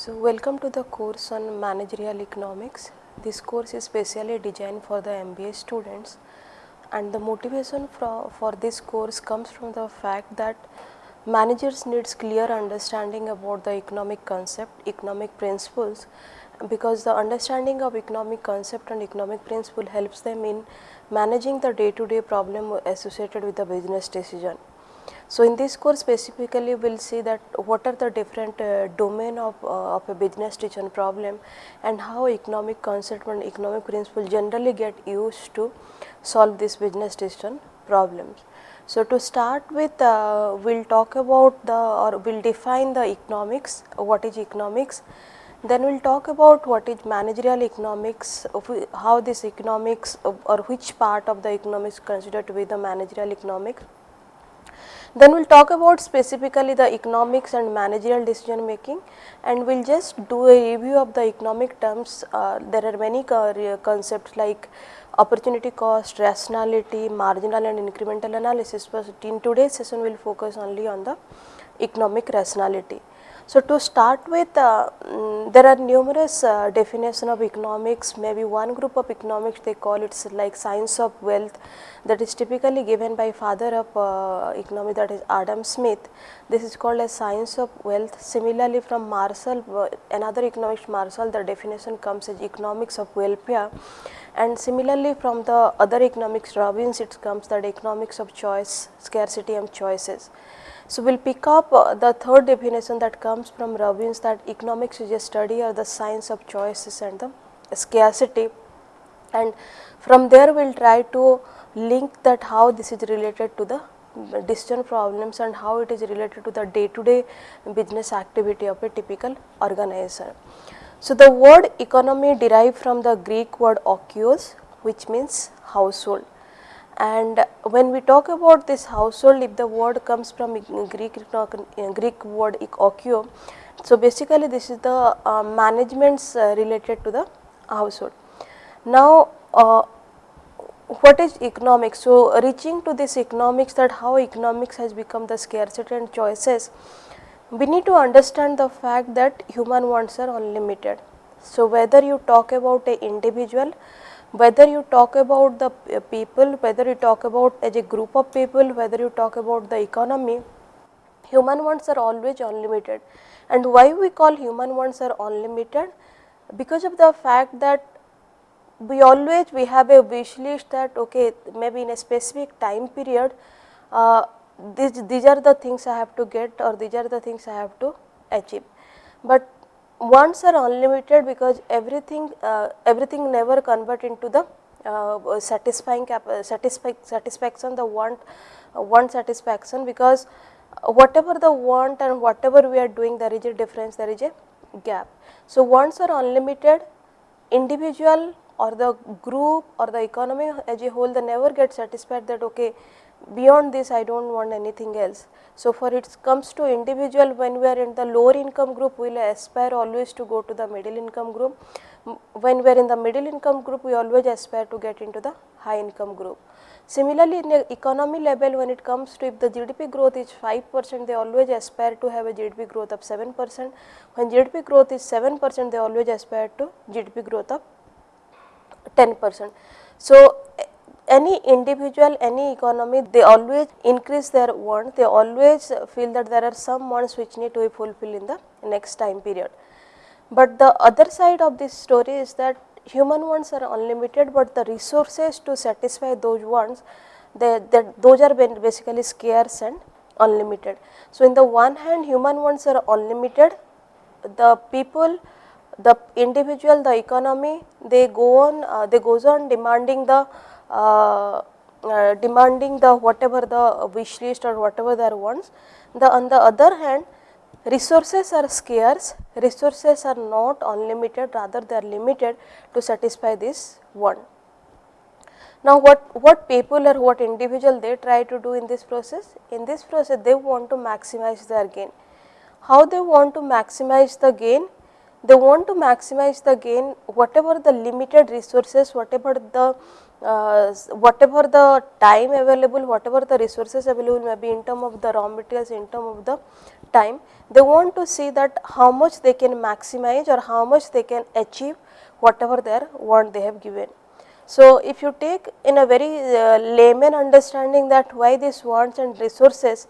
So, welcome to the course on managerial economics. This course is specially designed for the MBA students and the motivation for, for this course comes from the fact that managers needs clear understanding about the economic concept, economic principles because the understanding of economic concept and economic principle helps them in managing the day to day problem associated with the business decision. So, in this course specifically we will see that what are the different uh, domain of, uh, of a business decision problem and how economic concept and economic principle generally get used to solve this business decision problems. So, to start with uh, we will talk about the or we will define the economics, what is economics, then we will talk about what is managerial economics, how this economics or which part of the economics considered to be the managerial economics then we will talk about specifically the economics and managerial decision making and we will just do a review of the economic terms. Uh, there are many concepts like opportunity cost, rationality, marginal and incremental analysis, but in today's session we will focus only on the economic rationality. So, to start with uh, um, there are numerous uh, definition of economics maybe one group of economics they call it like science of wealth that is typically given by father of uh, economy that is Adam Smith. This is called as science of wealth. Similarly, from Marshall uh, another economist Marshall the definition comes as economics of welfare and similarly from the other economics Robbins it comes that economics of choice scarcity and choices. So, we will pick up uh, the third definition that comes from Robbins that economics is a study or the science of choices and the scarcity and from there we will try to link that how this is related to the decision problems and how it is related to the day to day business activity of a typical organizer. So, the word economy derived from the Greek word okios which means household and when we talk about this household if the word comes from Greek, Greek word okio, so basically this is the uh, managements uh, related to the household. Now uh, what is economics? So reaching to this economics that how economics has become the scarcity and choices, we need to understand the fact that human wants are unlimited. So whether you talk about a individual whether you talk about the people, whether you talk about as a group of people, whether you talk about the economy, human wants are always unlimited. And why we call human wants are unlimited? Because of the fact that we always we have a wish list that okay maybe in a specific time period uh, these, these are the things I have to get or these are the things I have to achieve. But wants are unlimited because everything uh, everything never convert into the uh, satisfying uh, satisfaction the want uh, want satisfaction because whatever the want and whatever we are doing there is a difference there is a gap. So, wants are unlimited individual or the group or the economy as a whole they never get satisfied that okay beyond this I do not want anything else. So, for it comes to individual when we are in the lower income group we will aspire always to go to the middle income group. When we are in the middle income group we always aspire to get into the high income group. Similarly, in the economy level when it comes to if the GDP growth is 5 percent they always aspire to have a GDP growth of 7 percent. When GDP growth is 7 percent they always aspire to GDP growth of 10 percent. So, any individual, any economy, they always increase their wants, they always feel that there are some wants which need to be fulfilled in the next time period. But the other side of this story is that human wants are unlimited, but the resources to satisfy those wants, they, they, those are basically scarce and unlimited. So, in the one hand human wants are unlimited, the people the individual, the economy, they go on, uh, they goes on demanding the uh, uh, demanding the whatever the wish list or whatever their wants. The on the other hand resources are scarce, resources are not unlimited rather they are limited to satisfy this one. Now, what, what people or what individual they try to do in this process? In this process they want to maximize their gain. How they want to maximize the gain? They want to maximize the gain whatever the limited resources, whatever the uh, whatever the time available, whatever the resources available may be in term of the raw materials, in term of the time, they want to see that how much they can maximize or how much they can achieve whatever their want they have given. So, if you take in a very uh, layman understanding that why these wants and resources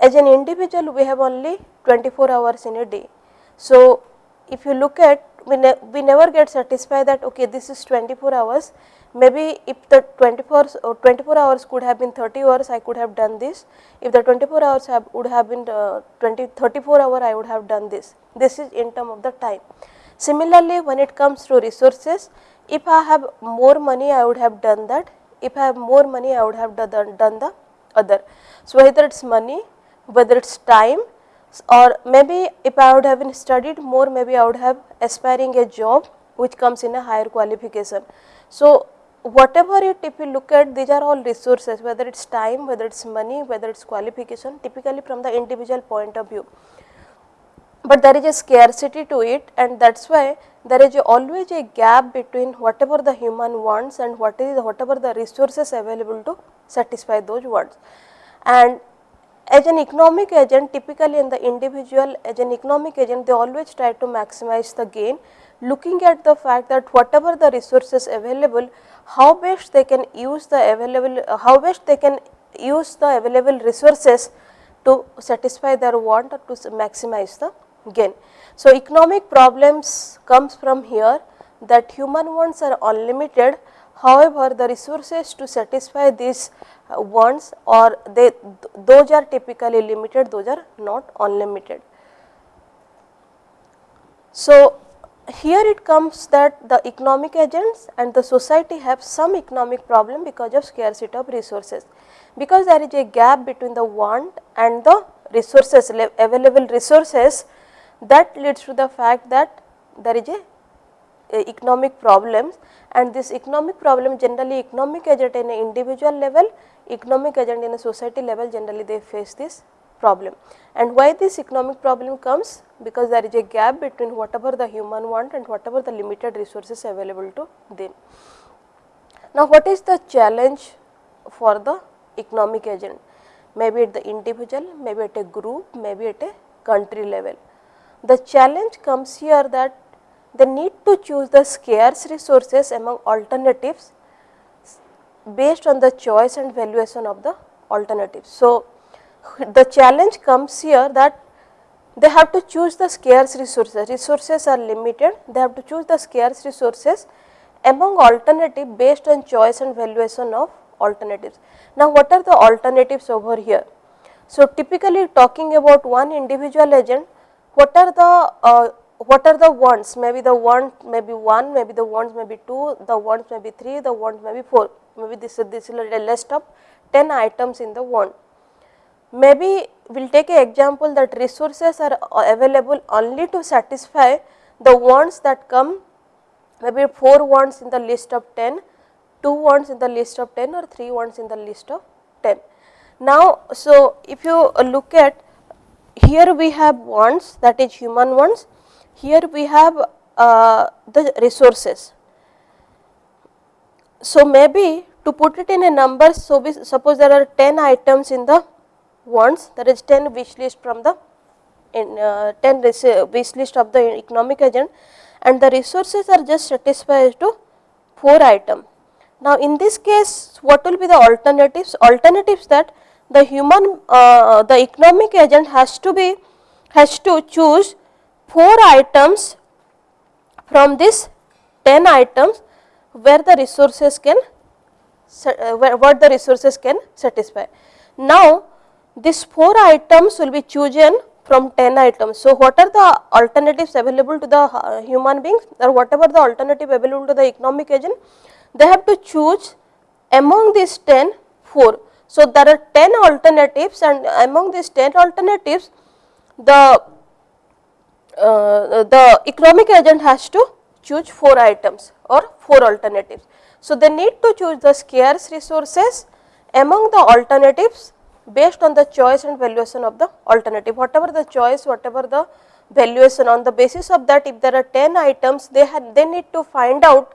as an individual we have only 24 hours in a day. So, if you look at we, ne we never get satisfied that okay this is 24 hours maybe if the 24 or 24 hours could have been 30 hours I could have done this. If the 24 hours have, would have been uh, 20 34 hour I would have done this. This is in term of the time. Similarly when it comes to resources if I have more money I would have done that. If I have more money I would have done, done the other. So whether it's money whether it's time or maybe if I would have been studied more maybe I would have aspiring a job which comes in a higher qualification. So whatever it if you look at these are all resources whether it is time, whether it is money, whether it is qualification typically from the individual point of view. But there is a scarcity to it and that is why there is a always a gap between whatever the human wants and what is whatever the resources available to satisfy those wants. And as an economic agent typically in the individual as an economic agent they always try to maximize the gain looking at the fact that whatever the resources available how best they can use the available, uh, how best they can use the available resources to satisfy their want or to maximize the gain. So, economic problems comes from here that human wants are unlimited however, the resources to satisfy these uh, wants or they th those are typically limited those are not unlimited. So, here it comes that the economic agents and the society have some economic problem because of scarcity of resources. Because there is a gap between the want and the resources available resources that leads to the fact that there is a, a economic problems and this economic problem generally economic agent in an individual level, economic agent in a society level generally they face this problem. And why this economic problem comes? Because there is a gap between whatever the human want and whatever the limited resources available to them. Now, what is the challenge for the economic agent? Maybe at the individual, maybe at a group, maybe at a country level. The challenge comes here that they need to choose the scarce resources among alternatives based on the choice and valuation of the alternatives. So, the challenge comes here that they have to choose the scarce resources, resources are limited, they have to choose the scarce resources among alternative based on choice and valuation of alternatives. Now, what are the alternatives over here? So, typically talking about one individual agent, what are the uh, what are the wants? Maybe the want may be 1, maybe the wants may be 2, the wants may be 3, the wants may be 4, maybe this, this is a list of 10 items in the want. Maybe we will take an example that resources are available only to satisfy the wants that come maybe 4 wants in the list of 10, 2 wants in the list of 10 or 3 wants in the list of 10. Now, so if you look at here we have wants that is human wants, here we have uh, the resources. So, maybe to put it in a number, so we suppose there are 10 items in the wants that is 10 wish list from the in, uh, 10 wish list of the economic agent and the resources are just satisfied to 4 item. Now, in this case what will be the alternatives? Alternatives that the human uh, the economic agent has to be has to choose 4 items from this 10 items where the resources can uh, where what the resources can satisfy. Now, these 4 items will be chosen from 10 items. So, what are the alternatives available to the uh, human beings or whatever the alternative available to the economic agent, they have to choose among these 10 4. So, there are 10 alternatives and among these 10 alternatives the uh, the economic agent has to choose 4 items or 4 alternatives. So, they need to choose the scarce resources among the alternatives based on the choice and valuation of the alternative. Whatever the choice, whatever the valuation on the basis of that if there are 10 items they had they need to find out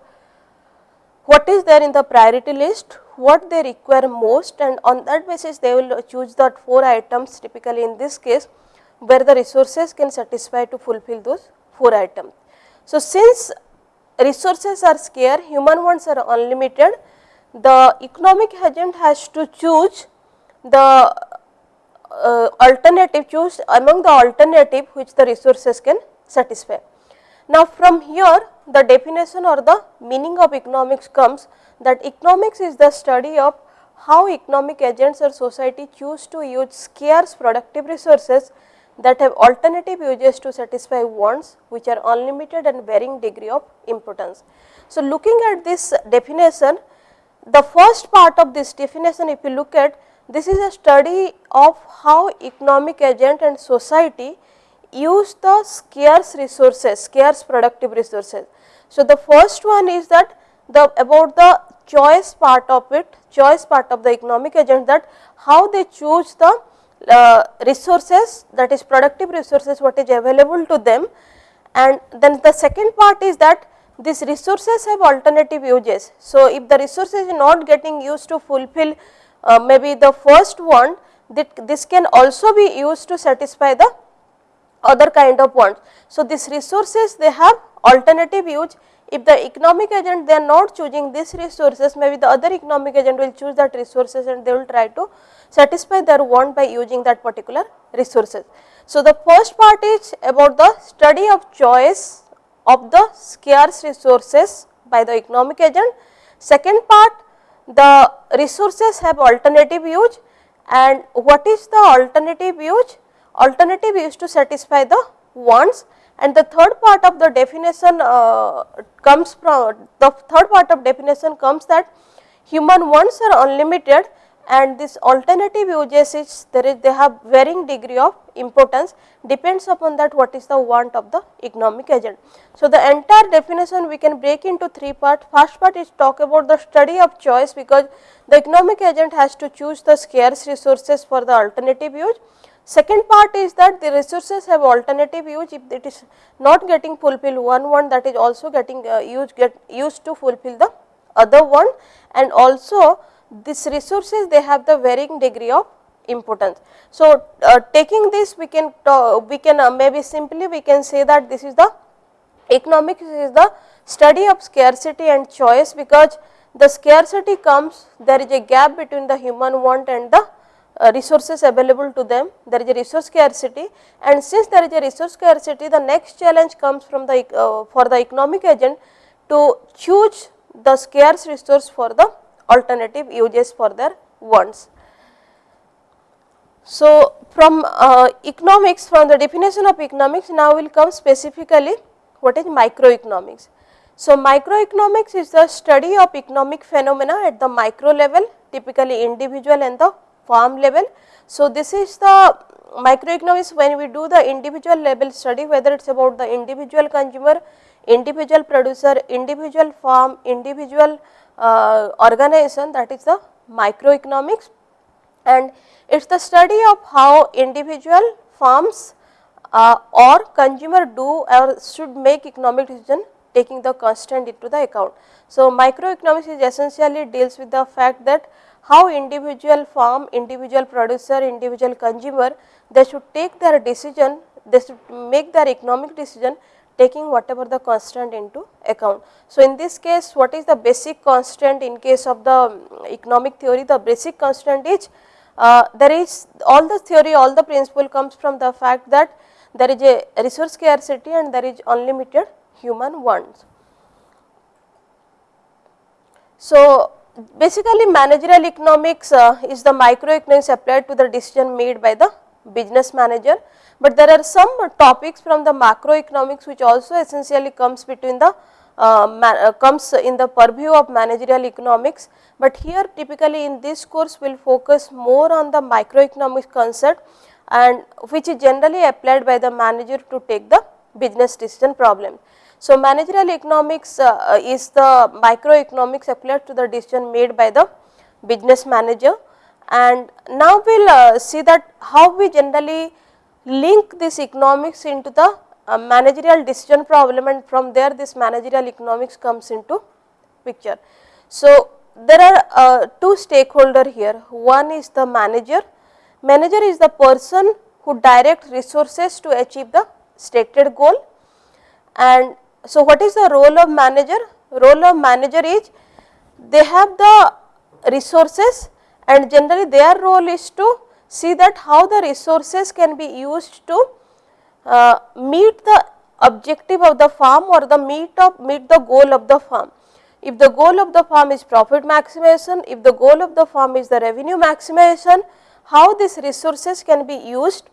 what is there in the priority list, what they require most and on that basis they will choose that 4 items typically in this case where the resources can satisfy to fulfill those 4 items. So, since resources are scarce, human wants are unlimited, the economic agent has to choose the uh, alternative, choose among the alternative which the resources can satisfy. Now, from here the definition or the meaning of economics comes that economics is the study of how economic agents or society choose to use scarce productive resources that have alternative uses to satisfy wants which are unlimited and varying degree of importance. So, looking at this definition, the first part of this definition if you look at this is a study of how economic agent and society use the scarce resources, scarce productive resources. So, the first one is that the about the choice part of it, choice part of the economic agent that how they choose the uh, resources that is productive resources what is available to them and then the second part is that these resources have alternative uses. So, if the resources is not getting used to fulfill uh, maybe the first one that this can also be used to satisfy the other kind of wants. So, these resources they have alternative use if the economic agent they are not choosing these resources maybe the other economic agent will choose that resources and they will try to satisfy their want by using that particular resources. So, the first part is about the study of choice of the scarce resources by the economic agent. Second part the resources have alternative use and what is the alternative use? Alternative use to satisfy the wants and the third part of the definition uh, comes from the third part of definition comes that human wants are unlimited and this alternative uses is there is they have varying degree of importance depends upon that what is the want of the economic agent. So, the entire definition we can break into three part first part is talk about the study of choice because the economic agent has to choose the scarce resources for the alternative use. Second part is that the resources have alternative use if it is not getting fulfill one one that is also getting uh, used get used to fulfill the other one and also these resources they have the varying degree of importance. So, uh, taking this we can we can uh, maybe simply we can say that this is the economics is the study of scarcity and choice because the scarcity comes there is a gap between the human want and the uh, resources available to them there is a resource scarcity and since there is a resource scarcity the next challenge comes from the uh, for the economic agent to choose the scarce resource for the alternative uses for their wants. So, from uh, economics from the definition of economics now will come specifically what is microeconomics. So, microeconomics is the study of economic phenomena at the micro level typically individual and the farm level. So, this is the microeconomics when we do the individual level study whether it is about the individual consumer, individual producer, individual farm, individual uh, organization that is the microeconomics and it is the study of how individual firms uh, or consumer do or should make economic decision taking the constant into the account. So, microeconomics is essentially deals with the fact that how individual farm, individual producer, individual consumer they should take their decision, they should make their economic decision taking whatever the constant into account. So, in this case what is the basic constant in case of the um, economic theory the basic constant is uh, there is all the theory all the principle comes from the fact that there is a resource scarcity and there is unlimited human wants. So, basically managerial economics uh, is the microeconomics applied to the decision made by the business manager but there are some topics from the macroeconomics which also essentially comes between the uh, uh, comes in the purview of managerial economics, but here typically in this course we will focus more on the microeconomics concept and which is generally applied by the manager to take the business decision problem. So, managerial economics uh, uh is the microeconomics applied to the decision made by the business manager and now we will uh, see that how we generally link this economics into the uh, managerial decision problem and from there this managerial economics comes into picture. So, there are uh, two stakeholder here, one is the manager, manager is the person who direct resources to achieve the stated goal and so what is the role of manager? Role of manager is they have the resources and generally their role is to see that how the resources can be used to uh, meet the objective of the farm or the meet of meet the goal of the farm. If the goal of the farm is profit maximization, if the goal of the farm is the revenue maximization, how these resources can be used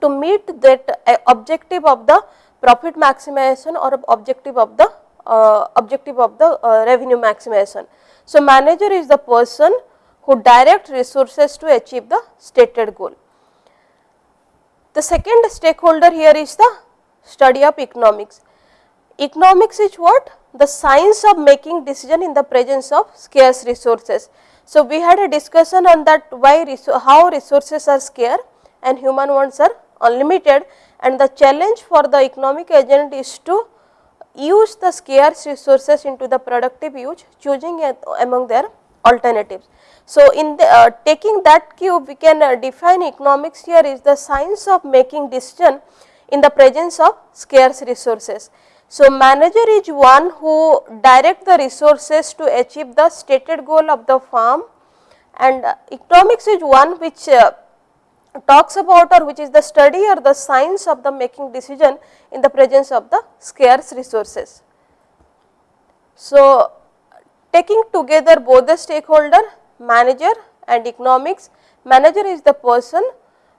to meet that uh, objective of the profit maximization or objective of the uh, objective of the uh, revenue maximization. So, manager is the person who direct resources to achieve the stated goal. The second stakeholder here is the study of economics. Economics is what? The science of making decision in the presence of scarce resources. So, we had a discussion on that why how resources are scarce and human wants are unlimited and the challenge for the economic agent is to use the scarce resources into the productive use choosing among their alternatives. So, in the, uh, taking that cube we can uh, define economics here is the science of making decision in the presence of scarce resources. So, manager is one who direct the resources to achieve the stated goal of the farm and uh, economics is one which uh, talks about or which is the study or the science of the making decision in the presence of the scarce resources. So, taking together both the stakeholder manager and economics, manager is the person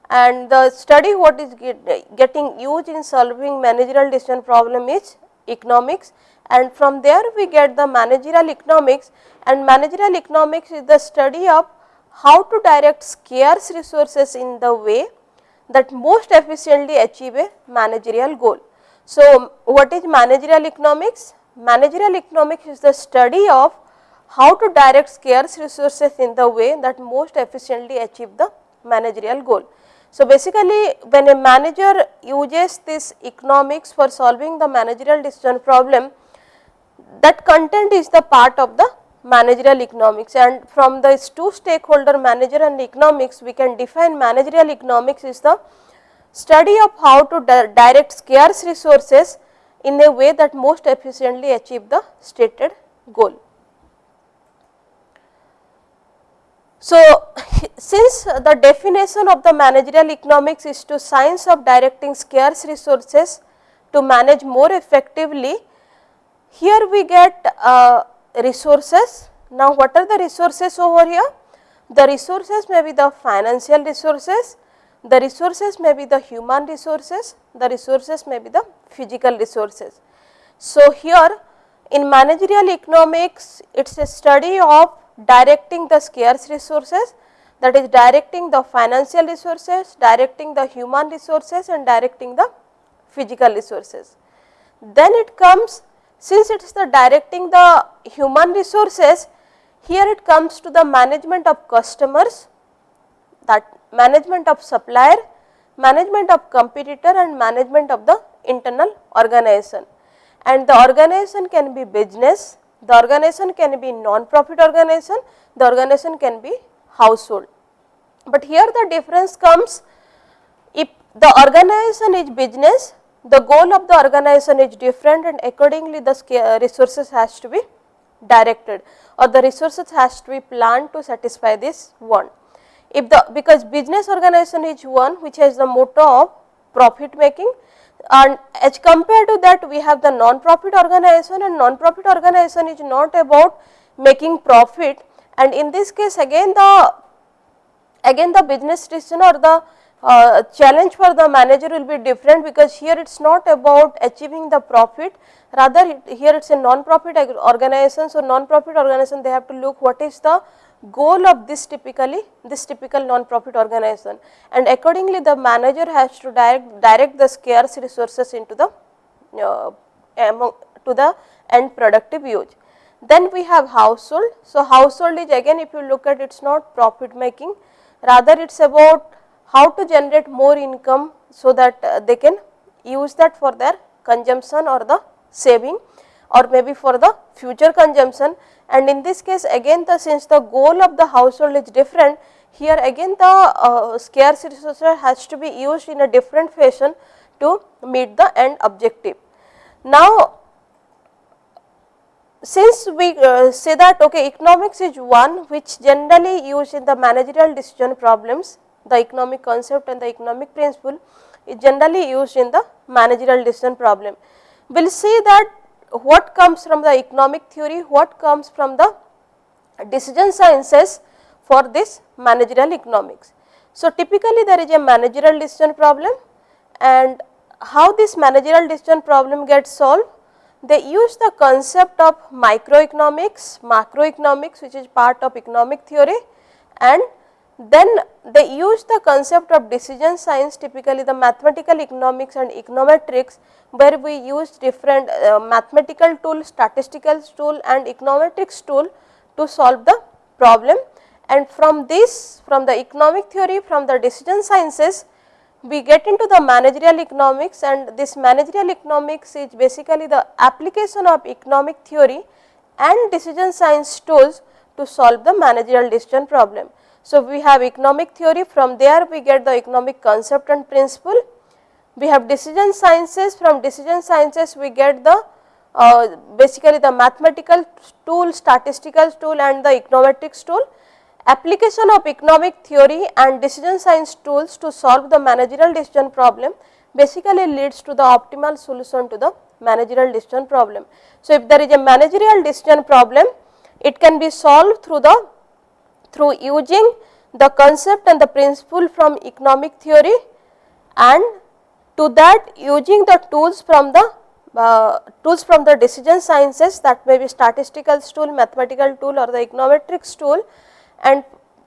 and the study what is get, getting used in solving managerial decision problem is economics and from there we get the managerial economics and managerial economics is the study of how to direct scarce resources in the way that most efficiently achieve a managerial goal. So, what is managerial economics? Managerial economics is the study of how to direct scarce resources in the way that most efficiently achieve the managerial goal. So, basically when a manager uses this economics for solving the managerial decision problem, that content is the part of the managerial economics and from this two stakeholder manager and economics we can define managerial economics is the study of how to di direct scarce resources in a way that most efficiently achieve the stated goal. So, since the definition of the managerial economics is to science of directing scarce resources to manage more effectively, here we get uh, resources. Now, what are the resources over here? The resources may be the financial resources, the resources may be the human resources, the resources may be the physical resources. So, here in managerial economics, it is a study of directing the scarce resources that is directing the financial resources, directing the human resources and directing the physical resources. Then it comes since it is the directing the human resources, here it comes to the management of customers, that management of supplier, management of competitor and management of the internal organization. And the organization can be business, the organization can be non-profit organization, the organization can be household. But here the difference comes if the organization is business the goal of the organization is different and accordingly the uh, resources has to be directed or the resources has to be planned to satisfy this one. If the because business organization is one which has the motto of profit making and as compared to that we have the non-profit organization and non-profit organization is not about making profit and in this case again the again the business decision or the uh, challenge for the manager will be different because here it is not about achieving the profit rather it, here it is a non-profit organization. So, non-profit organization they have to look what is the goal of this typically this typical non-profit organization and accordingly the manager has to direct, direct the scarce resources into the uh, among to the end productive use. Then we have household. So, household is again if you look at it is not profit making rather it is about how to generate more income so that uh, they can use that for their consumption or the saving or maybe for the future consumption and in this case again the since the goal of the household is different here again the uh, scarce resource has to be used in a different fashion to meet the end objective. Now, since we uh, say that okay, economics is one which generally used in the managerial decision problems, the economic concept and the economic principle is generally used in the managerial decision problem. We will see that what comes from the economic theory, what comes from the decision sciences for this managerial economics. So, typically there is a managerial decision problem and how this managerial decision problem gets solved they use the concept of microeconomics, macroeconomics which is part of economic theory and then they use the concept of decision science typically the mathematical economics and econometrics where we use different uh, mathematical tool, statistical tool and econometrics tool to solve the problem and from this from the economic theory from the decision sciences we get into the managerial economics and this managerial economics is basically the application of economic theory and decision science tools to solve the managerial decision problem. So, we have economic theory from there we get the economic concept and principle. We have decision sciences from decision sciences we get the uh, basically the mathematical tool, statistical tool and the econometrics tool application of economic theory and decision science tools to solve the managerial decision problem basically leads to the optimal solution to the managerial decision problem. So, if there is a managerial decision problem, it can be solved through the through using the concept and the principle from economic theory and to that using the tools from the uh, tools from the decision sciences that may be statistical tool, mathematical tool or the econometrics tool and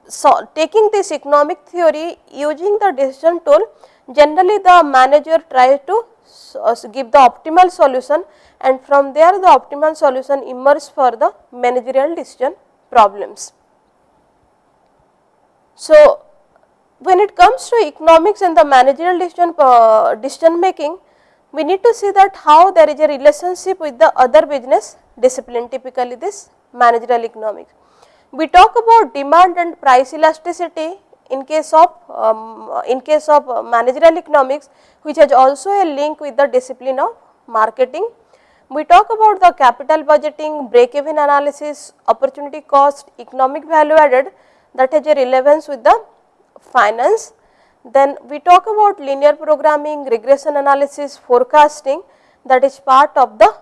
so taking this economic theory using the decision tool generally the manager tries to uh, give the optimal solution and from there the optimal solution emerges for the managerial decision problems. So, when it comes to economics and the managerial decision, uh, decision making, we need to see that how there is a relationship with the other business discipline typically this managerial economics. We talk about demand and price elasticity in case of um, in case of managerial economics which has also a link with the discipline of marketing. We talk about the capital budgeting, break even analysis, opportunity cost, economic value added that has a relevance with the finance. Then we talk about linear programming, regression analysis, forecasting that is part of the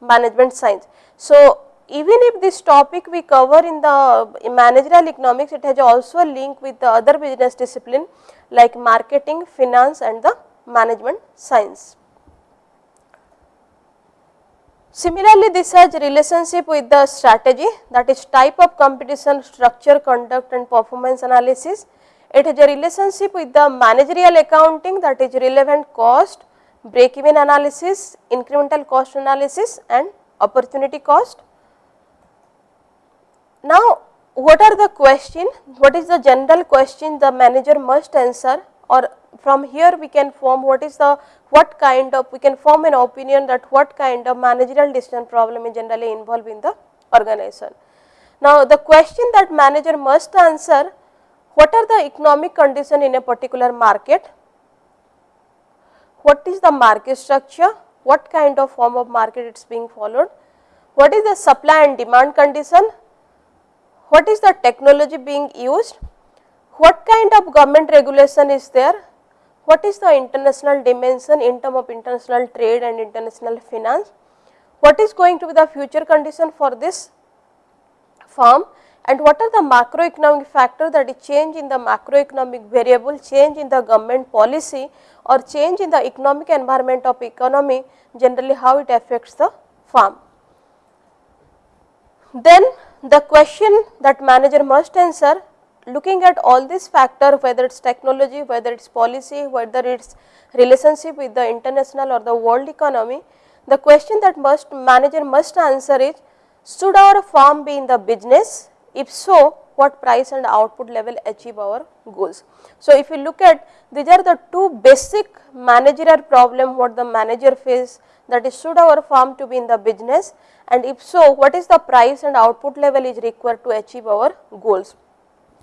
management science. So, even if this topic we cover in the managerial economics, it has also a link with the other business discipline like marketing, finance and the management science. Similarly, this has relationship with the strategy that is type of competition, structure, conduct and performance analysis. It has a relationship with the managerial accounting that is relevant cost, break even analysis, incremental cost analysis and opportunity cost. Now, what are the question, what is the general question the manager must answer or from here we can form what is the, what kind of, we can form an opinion that what kind of managerial decision problem is generally involved in the organization. Now, the question that manager must answer, what are the economic condition in a particular market, what is the market structure, what kind of form of market it is being followed, what is the supply and demand condition, what is the technology being used, what kind of government regulation is there, what is the international dimension in term of international trade and international finance, what is going to be the future condition for this firm and what are the macroeconomic factor that is change in the macroeconomic variable, change in the government policy or change in the economic environment of economy generally how it affects the firm. Then the question that manager must answer looking at all these factor whether it is technology, whether it is policy, whether it is relationship with the international or the world economy, the question that must manager must answer is should our firm be in the business? If so, what price and output level achieve our goals. So, if you look at these are the two basic managerial problem what the manager face that is should our firm to be in the business and if so what is the price and output level is required to achieve our goals.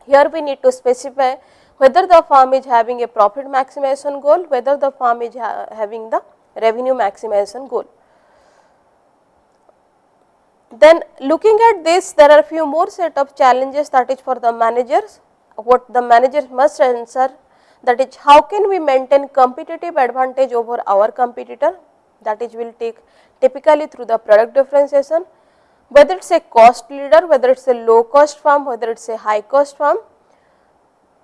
Here we need to specify whether the firm is having a profit maximization goal, whether the firm is ha having the revenue maximization goal. Then looking at this there are few more set of challenges that is for the managers. What the managers must answer that is how can we maintain competitive advantage over our competitor? That is will take typically through the product differentiation whether it is a cost leader whether it is a low cost firm whether it is a high cost firm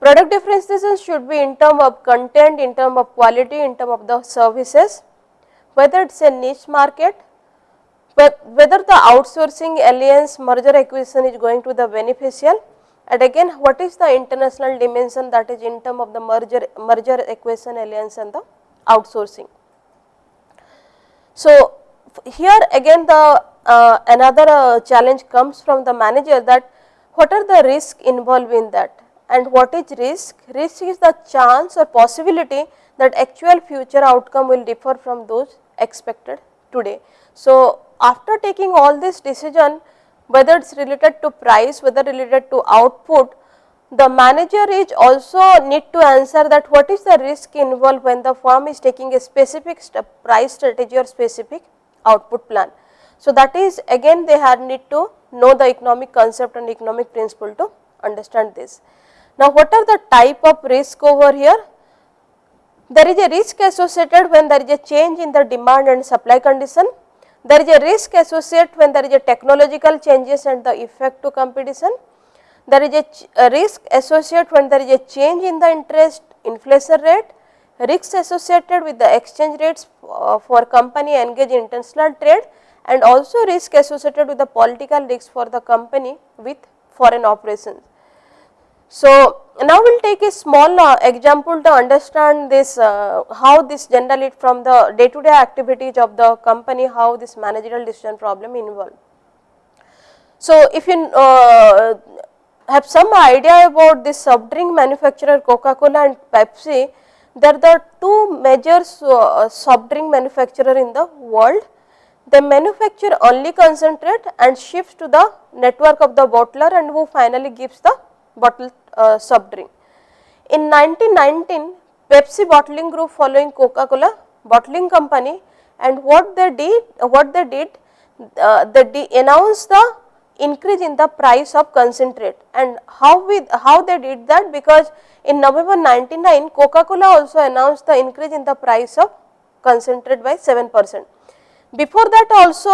product differentiation should be in term of content in term of quality in term of the services whether it is a niche market whether the outsourcing alliance merger acquisition is going to the beneficial and again what is the international dimension that is in term of the merger merger acquisition alliance and the outsourcing. So, here again the uh, another uh, challenge comes from the manager that what are the risk involved in that and what is risk? Risk is the chance or possibility that actual future outcome will differ from those expected today. So, after taking all this decision whether it is related to price, whether related to output, the manager is also need to answer that what is the risk involved when the firm is taking a specific price strategy or specific output plan. So, that is again they had need to know the economic concept and economic principle to understand this. Now, what are the type of risk over here? There is a risk associated when there is a change in the demand and supply condition there is a risk associated when there is a technological changes and the effect to competition. There is a, a risk associated when there is a change in the interest inflation rate, risks associated with the exchange rates uh, for company engaged in international trade and also risk associated with the political risk for the company with foreign operations. So, now we will take a small uh, example to understand this uh, how this generally from the day to day activities of the company how this managerial decision problem involved. So, if you uh, have some idea about this soft drink manufacturer Coca Cola and Pepsi, they are the two major uh, soft drink manufacturer in the world. They manufacture only concentrate and ships to the network of the bottler and who finally gives the bottled uh, soft drink. In 1919, Pepsi bottling group following Coca-Cola bottling company and what they did, what they did, uh, they announced the increase in the price of concentrate and how we, how they did that because in November 99 Coca-Cola also announced the increase in the price of concentrate by 7 percent. Before that also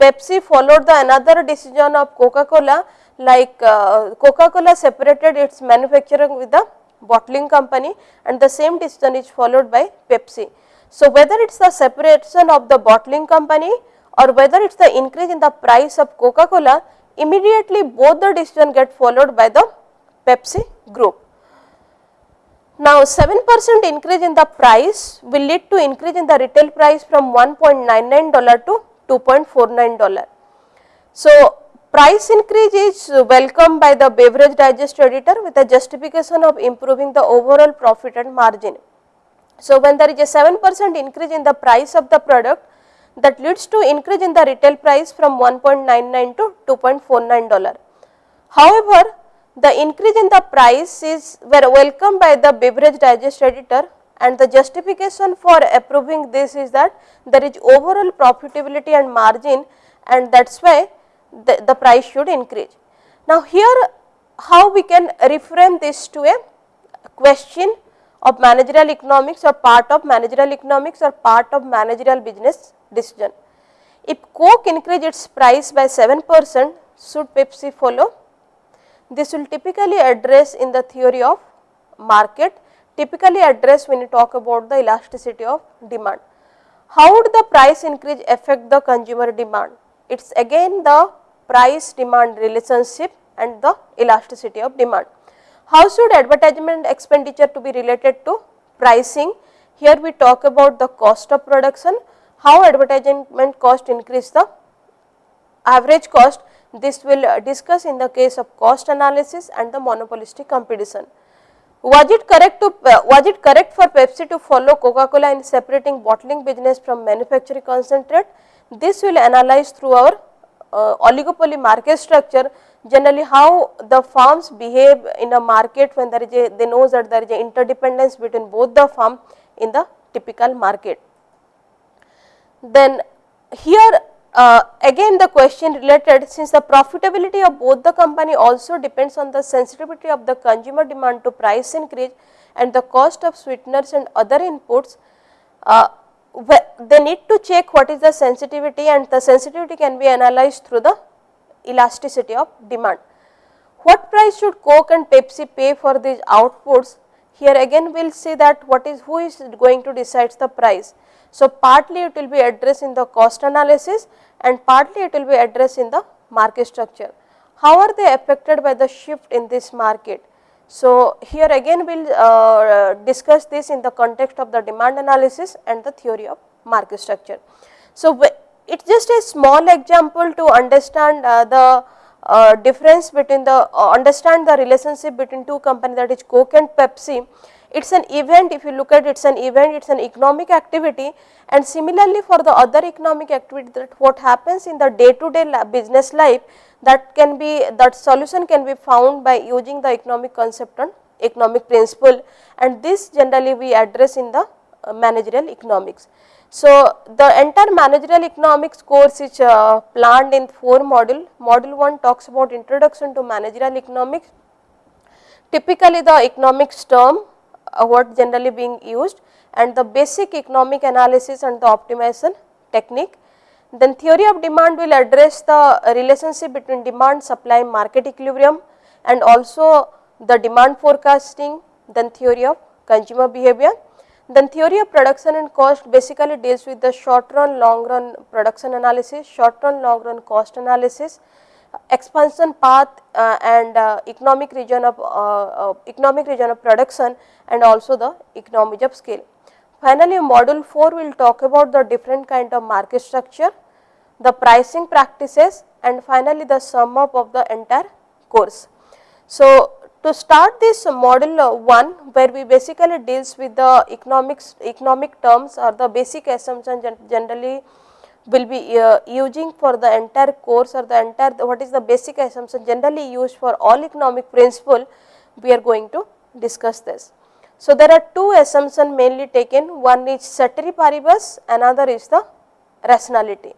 Pepsi followed the another decision of Coca-Cola like uh, Coca-Cola separated its manufacturing with the bottling company and the same decision is followed by Pepsi. So, whether it is the separation of the bottling company or whether it is the increase in the price of Coca-Cola, immediately both the decision get followed by the Pepsi group. Now, 7 percent increase in the price will lead to increase in the retail price from $1.99 to $2.49. So, Price increase is welcomed by the beverage digest editor with a justification of improving the overall profit and margin. So, when there is a 7 percent increase in the price of the product that leads to increase in the retail price from 1.99 to 2.49 dollar. However, the increase in the price is were welcomed by the beverage digest editor and the justification for approving this is that there is overall profitability and margin and that is why the, the price should increase. Now, here how we can reframe this to a question of managerial economics or part of managerial economics or part of managerial business decision. If Coke increase its price by 7 percent, should Pepsi follow? This will typically address in the theory of market, typically address when you talk about the elasticity of demand. How would the price increase affect the consumer demand? It is again the price demand relationship and the elasticity of demand. How should advertisement expenditure to be related to pricing? Here we talk about the cost of production, how advertisement cost increase the average cost This will uh, discuss in the case of cost analysis and the monopolistic competition. Was it correct to uh, was it correct for Pepsi to follow Coca-Cola in separating bottling business from manufacturing concentrate? This will analyze through our uh, oligopoly market structure generally how the firms behave in a market when there is a they know that there is a interdependence between both the firm in the typical market. Then here uh, again the question related since the profitability of both the company also depends on the sensitivity of the consumer demand to price increase and the cost of sweeteners and other inputs, uh, they need to check what is the sensitivity and the sensitivity can be analyzed through the elasticity of demand. What price should Coke and Pepsi pay for these outputs? Here again we will see that what is who is going to decide the price. So, partly it will be addressed in the cost analysis and partly it will be addressed in the market structure. How are they affected by the shift in this market? So, here again we will uh, discuss this in the context of the demand analysis and the theory of market structure. So, it is just a small example to understand uh, the uh, difference between the uh, understand the relationship between two companies that is Coke and Pepsi. It is an event if you look at it is an event it is an economic activity and similarly for the other economic activity that what happens in the day to day business life that can be that solution can be found by using the economic concept and economic principle and this generally we address in the uh, managerial economics. So, the entire managerial economics course is uh, planned in 4 module. Module 1 talks about introduction to managerial economics. Typically the economics term uh, what generally being used and the basic economic analysis and the optimization technique. Then theory of demand will address the relationship between demand, supply, market equilibrium and also the demand forecasting, then theory of consumer behavior then theory of production and cost basically deals with the short run, long run production analysis, short run, long run cost analysis, expansion path uh, and uh, economic region of uh, uh economic region of production and also the economies of scale. Finally, module 4 will talk about the different kind of market structure, the pricing practices and finally the sum up of the entire course. So, to start this model 1 where we basically deals with the economics economic terms or the basic assumption generally will be uh, using for the entire course or the entire what is the basic assumption generally used for all economic principle we are going to discuss this. So, there are two assumptions mainly taken one is ceteris paribus another is the rationality.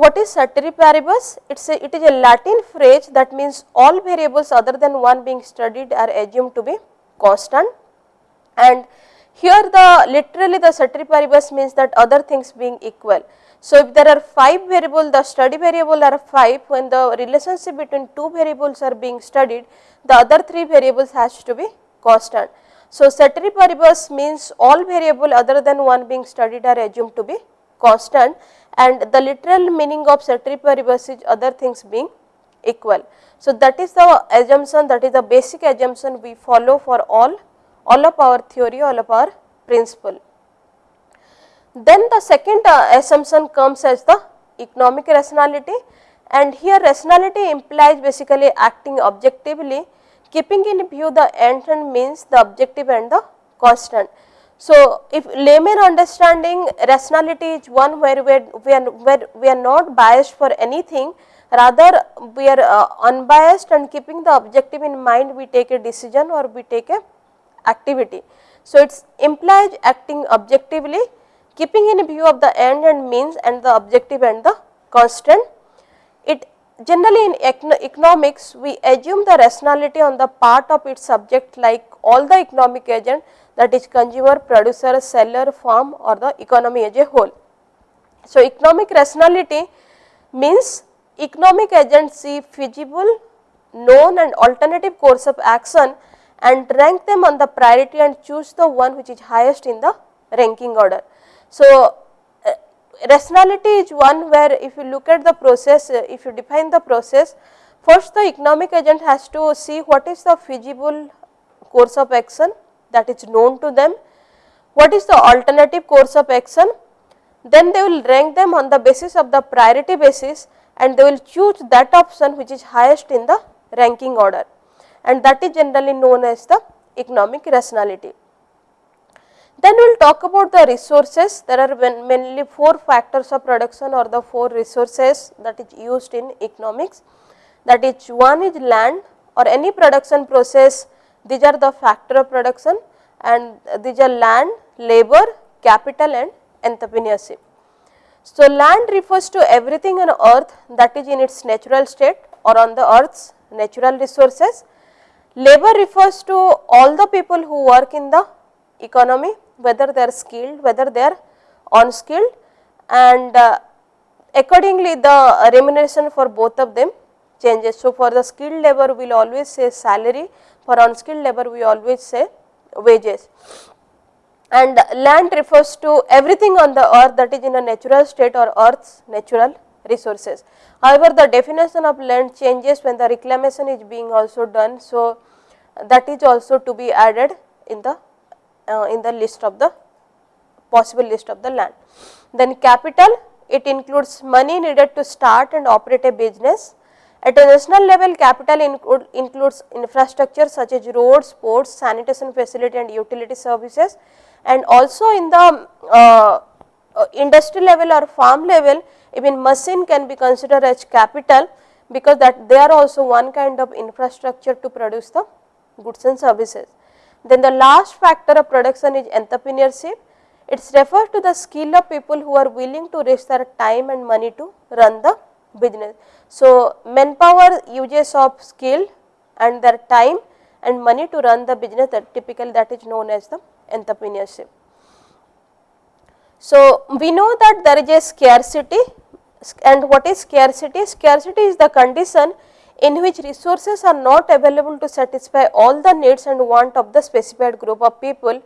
What is paribus? It's a, it is a Latin phrase that means all variables other than one being studied are assumed to be constant and here the literally the paribus means that other things being equal. So, if there are 5 variables the study variable are 5 when the relationship between 2 variables are being studied the other 3 variables has to be constant. So, paribus means all variable other than one being studied are assumed to be constant and the literal meaning of ceteris paribus is other things being equal. So, that is the assumption that is the basic assumption we follow for all, all of our theory, all of our principle. Then the second uh, assumption comes as the economic rationality and here rationality implies basically acting objectively keeping in view the end and means the objective and the constant. So, if layman understanding rationality is one where we are, we are, where we are not biased for anything rather we are uh, unbiased and keeping the objective in mind we take a decision or we take a activity. So, it implies acting objectively keeping in view of the end and means and the objective and the constant. It generally in economics we assume the rationality on the part of its subject like all the economic agent that is consumer, producer, seller, firm or the economy as a whole. So, economic rationality means economic agents see feasible, known and alternative course of action and rank them on the priority and choose the one which is highest in the ranking order. So, uh, rationality is one where if you look at the process, uh, if you define the process, first the economic agent has to see what is the feasible course of action that is known to them. What is the alternative course of action? Then they will rank them on the basis of the priority basis and they will choose that option which is highest in the ranking order and that is generally known as the economic rationality. Then we will talk about the resources. There are mainly four factors of production or the four resources that is used in economics. That is one is land or any production process, these are the factor of production and these are land, labor, capital and entrepreneurship. So, land refers to everything on earth that is in its natural state or on the earth's natural resources. Labor refers to all the people who work in the economy whether they are skilled, whether they are unskilled and uh, accordingly the remuneration for both of them changes. So, for the skilled labor we will always say salary, for unskilled labor we always say wages and land refers to everything on the earth that is in a natural state or earth's natural resources. However, the definition of land changes when the reclamation is being also done. So, that is also to be added in the uh, in the list of the possible list of the land. Then capital it includes money needed to start and operate a business. At a national level capital include, includes infrastructure such as roads, ports, sanitation facility and utility services and also in the uh, uh, industry level or farm level even machine can be considered as capital because that they are also one kind of infrastructure to produce the goods and services. Then the last factor of production is entrepreneurship. It refers to the skill of people who are willing to risk their time and money to run the business. So, manpower uses of skill and their time and money to run the business that typical that is known as the entrepreneurship. So, we know that there is a scarcity and what is scarcity? Scarcity is the condition in which resources are not available to satisfy all the needs and want of the specified group of people.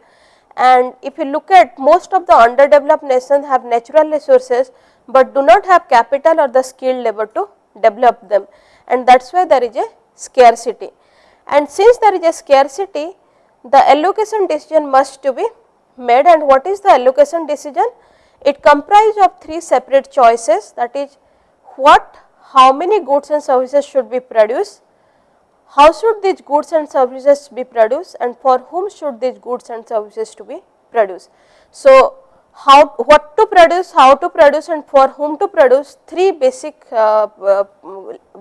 And if you look at most of the underdeveloped nations have natural resources, but do not have capital or the skilled labor to develop them and that is why there is a scarcity. And since there is a scarcity, the allocation decision must to be made and what is the allocation decision? It comprises of three separate choices that is what how many goods and services should be produced, how should these goods and services be produced and for whom should these goods and services to be produced. So, how what to produce, how to produce and for whom to produce three basic uh, uh,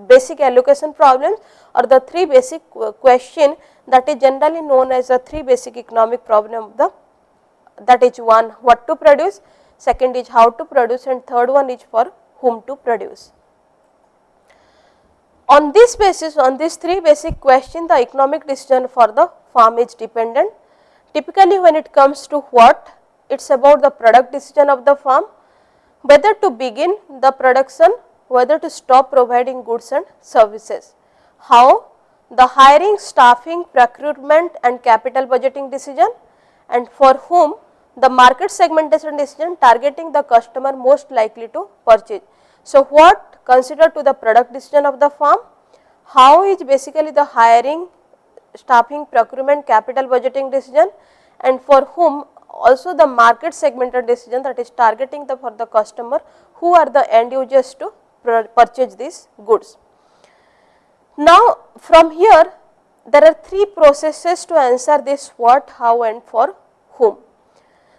basic allocation problems or the three basic uh, question that is generally known as the three basic economic problem of the that is one what to produce, second is how to produce and third one is for whom to produce. On this basis, on these three basic question the economic decision for the farm is dependent. Typically, when it comes to what, it is about the product decision of the firm, whether to begin the production, whether to stop providing goods and services. How? The hiring, staffing, procurement and capital budgeting decision and for whom the market segmentation decision targeting the customer most likely to purchase. So, what consider to the product decision of the firm, how is basically the hiring, staffing, procurement, capital budgeting decision and for whom also the market segmented decision that is targeting the for the customer who are the end users to purchase these goods. Now, from here there are three processes to answer this what, how and for whom.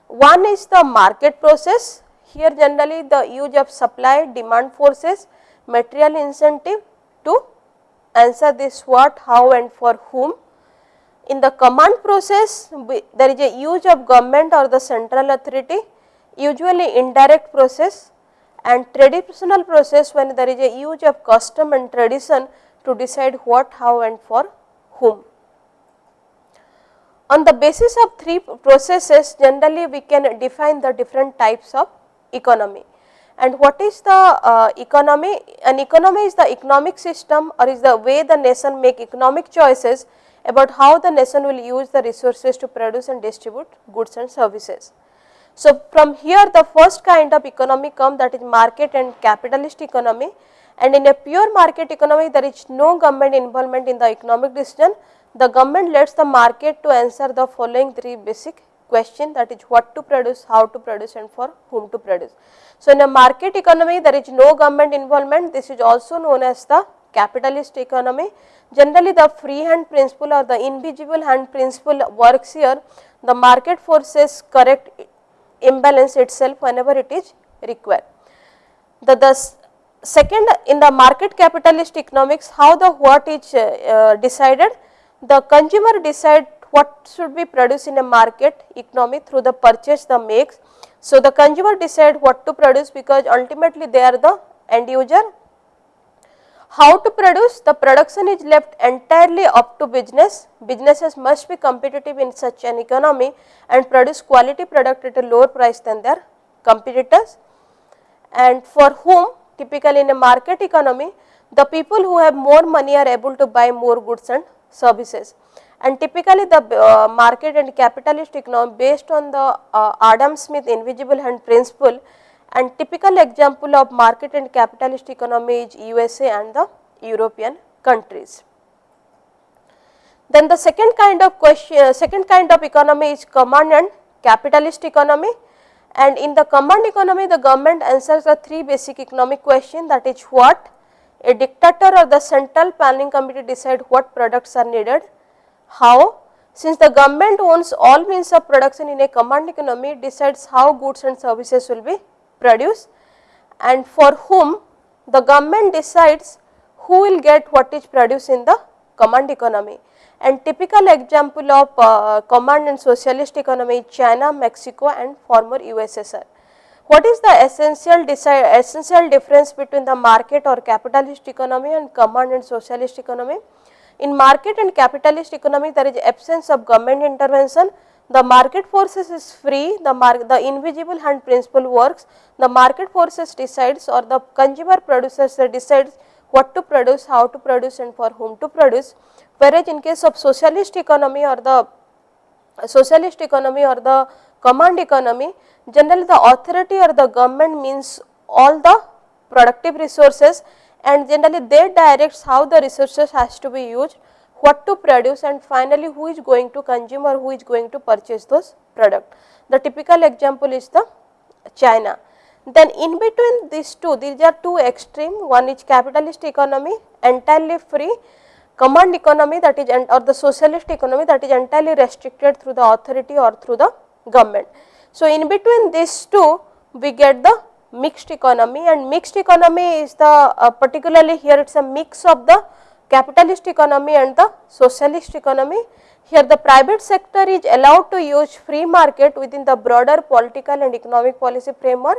One is the market process, here generally the use of supply demand forces material incentive to answer this what, how and for whom. In the command process, there is a use of government or the central authority, usually indirect process and traditional process when there is a use of custom and tradition to decide what, how and for whom. On the basis of three processes, generally we can define the different types of economy. And what is the uh, economy? An economy is the economic system or is the way the nation make economic choices about how the nation will use the resources to produce and distribute goods and services. So, from here the first kind of economy come that is market and capitalist economy and in a pure market economy there is no government involvement in the economic decision. The government lets the market to answer the following three basic question that is what to produce, how to produce and for whom to produce. So, in a market economy there is no government involvement this is also known as the capitalist economy. Generally the free hand principle or the invisible hand principle works here the market forces correct imbalance itself whenever it is required. The, the second in the market capitalist economics how the what is uh, uh, decided the consumer decide what should be produced in a market economy through the purchase the makes. So, the consumer decide what to produce because ultimately they are the end user. How to produce? The production is left entirely up to business, businesses must be competitive in such an economy and produce quality product at a lower price than their competitors. And for whom? Typically in a market economy the people who have more money are able to buy more goods and services. And typically the uh, market and capitalist economy based on the uh, Adam Smith invisible hand principle and typical example of market and capitalist economy is USA and the European countries. Then the second kind of question, uh, second kind of economy is command and capitalist economy. And in the command economy the government answers the three basic economic question that is what? A dictator or the central planning committee decide what products are needed, how? Since the government owns all means of production in a command economy decides how goods and services will be produced and for whom the government decides who will get what is produced in the command economy and typical example of uh, command and socialist economy China, Mexico and former USSR. What is the essential, essential difference between the market or capitalist economy and command and socialist economy? In market and capitalist economy there is absence of government intervention, the market forces is free, the, the invisible hand principle works, the market forces decides or the consumer producers decides what to produce, how to produce and for whom to produce. Whereas in case of socialist economy or the socialist economy or the command economy, generally the authority or the government means all the productive resources and generally they directs how the resources has to be used, what to produce and finally who is going to consume or who is going to purchase those product. The typical example is the China. Then in between these two, these are two extreme, one is capitalist economy entirely free command economy that is or the socialist economy that is entirely restricted through the authority or through the government. So, in between these two we get the mixed economy and mixed economy is the uh, particularly here it is a mix of the capitalist economy and the socialist economy. Here the private sector is allowed to use free market within the broader political and economic policy framework.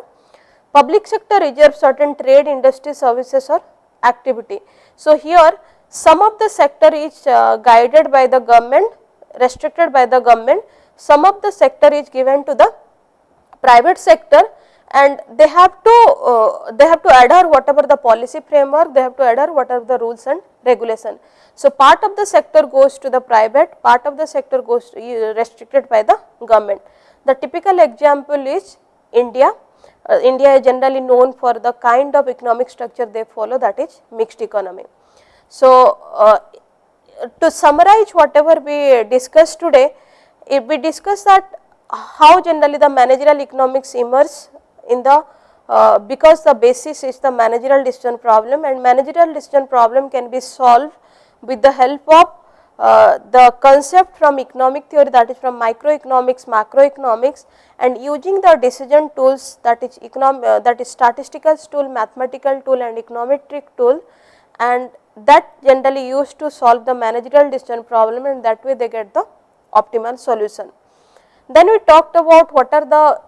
Public sector reserves certain trade, industry, services or activity. So, here some of the sector is uh, guided by the government, restricted by the government, some of the sector is given to the private sector and they have to uh, they have to adhere whatever the policy framework, they have to adhere whatever the rules and regulation. So, part of the sector goes to the private, part of the sector goes to, uh, restricted by the government. The typical example is India. Uh, India is generally known for the kind of economic structure they follow that is mixed economy. So, uh, to summarize whatever we discussed today, if we discuss that how generally the managerial economics emerge in the uh, because the basis is the managerial decision problem and managerial decision problem can be solved with the help of uh, the concept from economic theory that is from microeconomics, macroeconomics and using the decision tools that is economic uh, that is statistical tool, mathematical tool and econometric tool and that generally used to solve the managerial decision problem and that way they get the optimal solution. Then we talked about what are the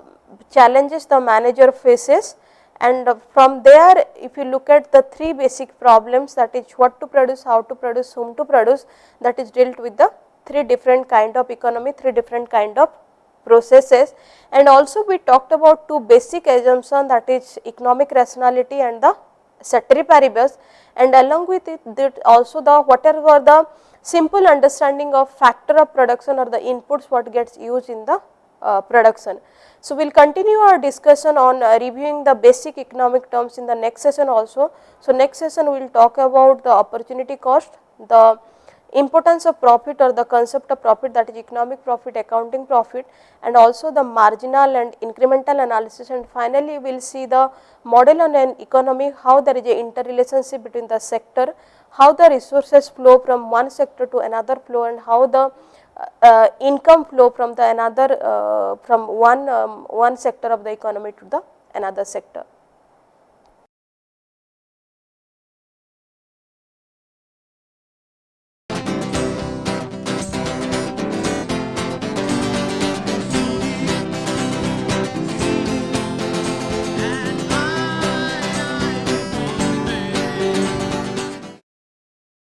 challenges the manager faces. And from there if you look at the three basic problems that is what to produce, how to produce, whom to produce that is dealt with the three different kind of economy, three different kind of processes. And also we talked about two basic assumption that is economic rationality and the ceteris paribus and along with it that also the whatever the simple understanding of factor of production or the inputs what gets used in the uh, production. So, we will continue our discussion on uh, reviewing the basic economic terms in the next session also. So, next session we will talk about the opportunity cost, the importance of profit or the concept of profit that is economic profit, accounting profit and also the marginal and incremental analysis and finally, we will see the model on an economy how there is a interrelationship between the sector, how the resources flow from one sector to another flow and how the uh, income flow from the another uh, from one um, one sector of the economy to the another sector.